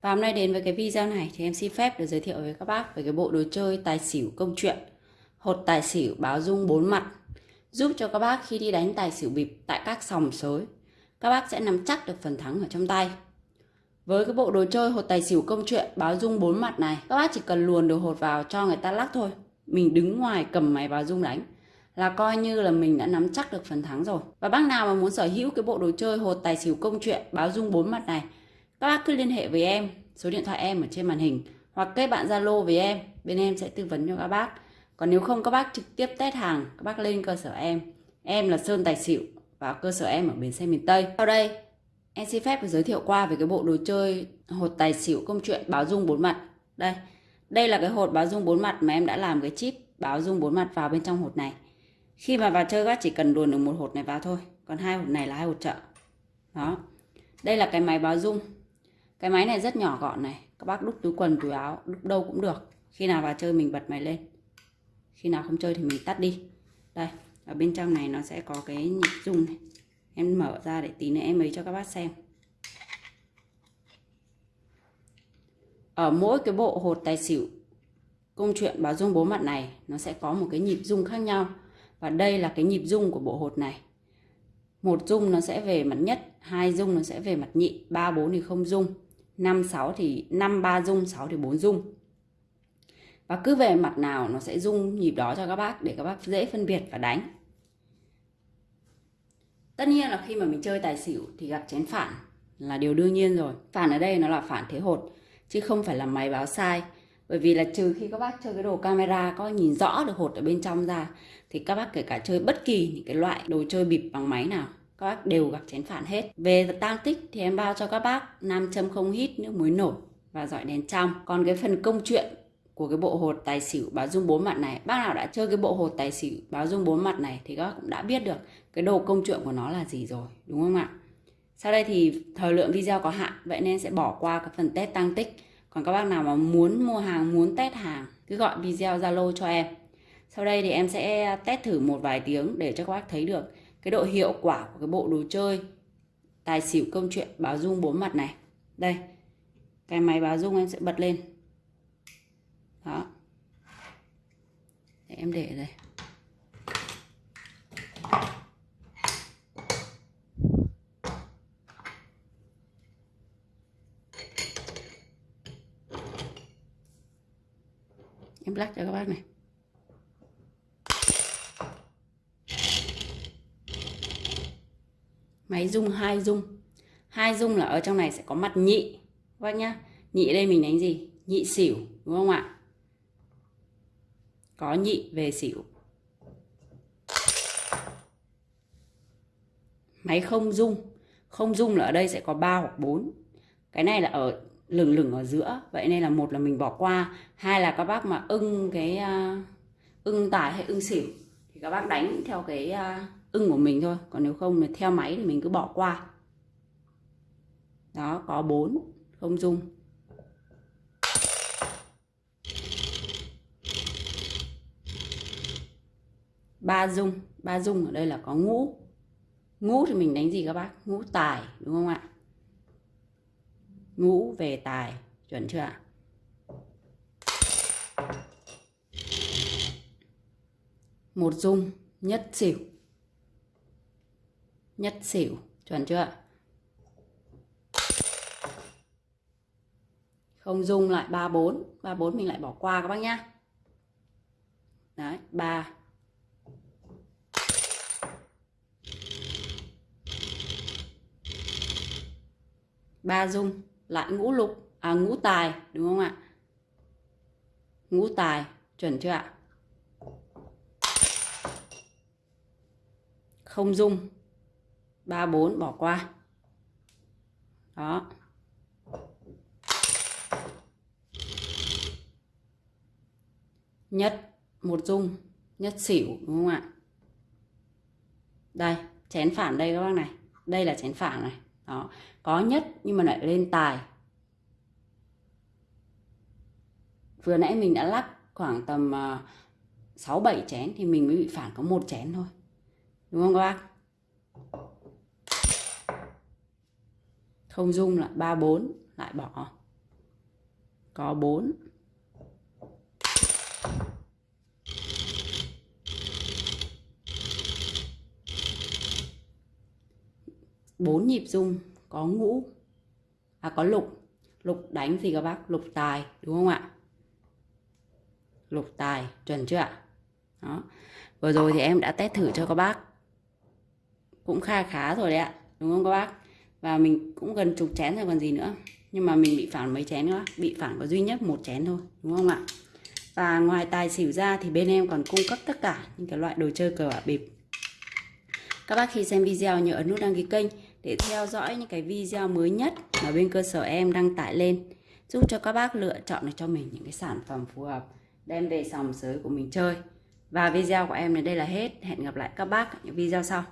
Và hôm nay đến với cái video này thì em xin phép được giới thiệu với các bác về cái bộ đồ chơi tài xỉu công chuyện hột tài xỉu báo dung bốn mặt, giúp cho các bác khi đi đánh tài xỉu bịp tại các sòng sới, các bác sẽ nắm chắc được phần thắng ở trong tay. Với cái bộ đồ chơi hột tài xỉu công chuyện báo dung bốn mặt này, các bác chỉ cần luồn đồ hột vào cho người ta lắc thôi mình đứng ngoài cầm máy báo dung đánh là coi như là mình đã nắm chắc được phần thắng rồi. Và bác nào mà muốn sở hữu cái bộ đồ chơi hột tài xỉu công chuyện báo dung bốn mặt này các bác cứ liên hệ với em, số điện thoại em ở trên màn hình, hoặc kết bạn zalo với em, bên em sẽ tư vấn cho các bác. Còn nếu không, các bác trực tiếp test hàng, các bác lên cơ sở em. Em là sơn tài xỉu và cơ sở em ở bến xe miền tây. Sau đây, em xin phép được giới thiệu qua về cái bộ đồ chơi hột tài xỉu công chuyện báo dung bốn mặt. Đây đây là cái hột báo dung bốn mặt mà em đã làm cái chip báo dung bốn mặt vào bên trong hột này. Khi mà vào chơi, các bác chỉ cần luồn được một hột này vào thôi, còn hai hột này là hai hột trợ. Đó, đây là cái máy báo dung cái máy này rất nhỏ gọn này. Các bác đúc túi quần, túi áo đúc đâu cũng được. Khi nào vào chơi mình bật máy lên. Khi nào không chơi thì mình tắt đi. Đây, ở bên trong này nó sẽ có cái nhịp rung này. Em mở ra để tí nữa em ấy cho các bác xem. Ở mỗi cái bộ hột tài xỉu, công chuyện báo dung bốn mặt này, nó sẽ có một cái nhịp rung khác nhau. Và đây là cái nhịp rung của bộ hột này. Một rung nó sẽ về mặt nhất, hai rung nó sẽ về mặt nhị, ba, bốn thì không rung. 5 6 thì 5 3 rung 6 thì 4 rung và cứ về mặt nào nó sẽ rung nhịp đó cho các bác để các bác dễ phân biệt và đánh. Tất nhiên là khi mà mình chơi tài xỉu thì gặp chén phản là điều đương nhiên rồi. Phản ở đây nó là phản thế hột, chứ không phải là máy báo sai. Bởi vì là trừ khi các bác chơi cái đồ camera có nhìn rõ được hột ở bên trong ra, thì các bác kể cả chơi bất kỳ những cái loại đồ chơi bịp bằng máy nào các bác đều gặp chén phản hết. Về tăng tích thì em bao cho các bác nam châm không hít nước muối nổi và dọi đèn trong. Còn cái phần công chuyện của cái bộ hột tài xỉu báo dung bốn mặt này, bác nào đã chơi cái bộ hột tài xỉu báo dung bốn mặt này thì các bác cũng đã biết được cái đồ công chuyện của nó là gì rồi, đúng không ạ? Sau đây thì thời lượng video có hạn, vậy nên sẽ bỏ qua cái phần test tăng tích. Còn các bác nào mà muốn mua hàng, muốn test hàng, cứ gọi video zalo cho em. Sau đây thì em sẽ test thử một vài tiếng để cho các bác thấy được cái độ hiệu quả của cái bộ đồ chơi, tài xỉu, công chuyện, báo dung bốn mặt này. Đây, cái máy báo dung em sẽ bật lên. Đó. Để em để đây. Em lắc cho các bác này. Máy rung hai rung. Hai rung là ở trong này sẽ có mặt nhị. Các bác nhá. Nhị đây mình đánh gì? Nhị xỉu đúng không ạ? Có nhị về xỉu. Máy không rung. Không rung là ở đây sẽ có 3 hoặc 4 cái này là ở lửng lửng ở giữa. Vậy nên là một là mình bỏ qua. Hai là các bác mà ưng cái uh, ưng tải hay ưng xỉu thì các bác đánh theo cái uh, ưng của mình thôi. Còn nếu không thì theo máy thì mình cứ bỏ qua. Đó, có bốn, không dung. Ba dung ba dung ở đây là có ngũ. Ngũ thì mình đánh gì các bác? Ngũ tài, đúng không ạ? Ngũ về tài, chuẩn chưa ạ? Một dung, nhất xỉu nhất xỉu. Chuẩn chưa? Không dung lại 34 34 mình lại bỏ qua các bác nhá. Đấy 3 ba dung, lại ngũ lục. À ngũ tài, đúng không ạ? Ngũ tài, chuẩn chưa ạ? Không dung. 34 bỏ qua. Đó. Nhất một dung. Nhất xỉu đúng không ạ? Đây chén phản đây các bác này. Đây là chén phản này. Đó. Có nhất nhưng mà lại lên tài. Vừa nãy mình đã lắc khoảng tầm uh, 6 7 chén thì mình mới bị phản có một chén thôi. Đúng không các bác? Không dung lại ba bốn, lại bỏ. Có 4 bốn nhịp dung, có ngũ à có lục. Lục đánh gì các bác, lục tài, đúng không ạ? Lục tài, chuẩn chưa ạ? Đó. Vừa rồi thì em đã test thử cho các bác. Cũng kha khá rồi đấy ạ, đúng không các bác? Và mình cũng gần chục chén rồi còn gì nữa. Nhưng mà mình bị phản mấy chén nữa bị phản có duy nhất một chén thôi, đúng không ạ? Và ngoài tài xỉu ra thì bên em còn cung cấp tất cả những cái loại đồ chơi cờ bạc bịp. Các bác khi xem video nhớ ấn nút đăng ký kênh để theo dõi những cái video mới nhất mà bên cơ sở em đăng tải lên, giúp cho các bác lựa chọn được cho mình những cái sản phẩm phù hợp, đem về sòng sới của mình chơi. Và video của em đến đây là hết. Hẹn gặp lại các bác ở những video sau.